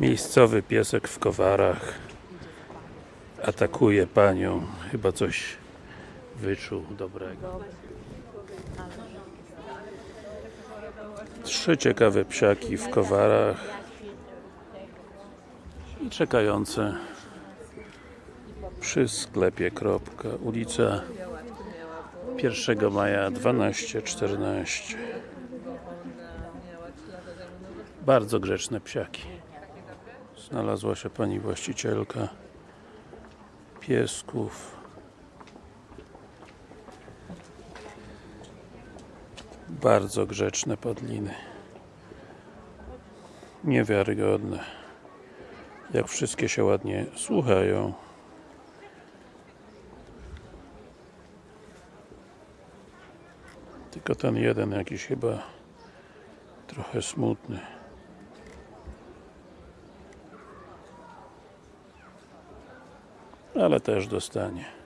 Miejscowy piesek w Kowarach atakuje panią. Chyba coś wyczuł dobrego. Trzy ciekawe psiaki w Kowarach i czekające przy sklepie Kropka, ulica 1 maja 12-14 bardzo grzeczne psiaki znalazła się pani właścicielka piesków. Bardzo grzeczne padliny. Niewiarygodne. Jak wszystkie się ładnie słuchają. Tylko ten jeden jakiś chyba trochę smutny ale też dostanie